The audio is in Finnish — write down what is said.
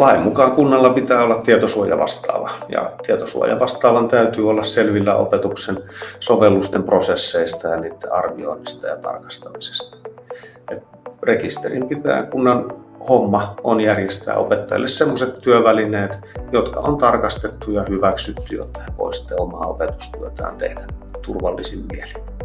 lain mukaan kunnalla pitää olla tietosuojavastaava ja tietosuojavastaavan täytyy olla selvillä opetuksen sovellusten prosesseista ja niiden arvioinnista ja tarkastamisesta. Et rekisterin pitää kunnan homma on järjestää opettajille sellaiset työvälineet, jotka on tarkastettu ja hyväksytty, jotta he voivat omaa opetustyötään tehdä turvallisin mielin.